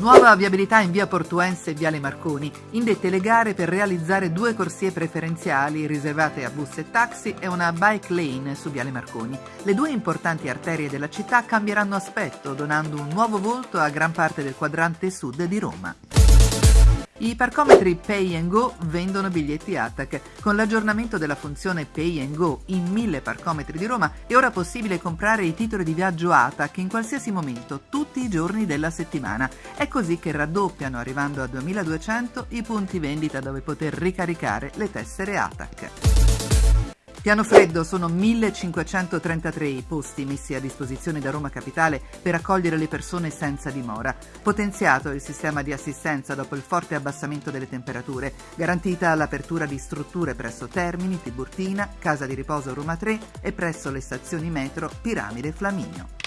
Nuova viabilità in via Portuense e viale Marconi, indette le gare per realizzare due corsie preferenziali riservate a bus e taxi e una bike lane su viale Marconi. Le due importanti arterie della città cambieranno aspetto, donando un nuovo volto a gran parte del quadrante sud di Roma. I parcometri Pay and Go vendono biglietti ATAC. Con l'aggiornamento della funzione Pay and Go in mille parcometri di Roma è ora possibile comprare i titoli di viaggio ATAC in qualsiasi momento, tutti i giorni della settimana. È così che raddoppiano, arrivando a 2200, i punti vendita dove poter ricaricare le tessere ATAC. Piano freddo sono 1533 i posti messi a disposizione da Roma Capitale per accogliere le persone senza dimora. Potenziato il sistema di assistenza dopo il forte abbassamento delle temperature, garantita l'apertura di strutture presso Termini, Tiburtina, Casa di Riposo Roma 3 e presso le stazioni metro Piramide Flaminio.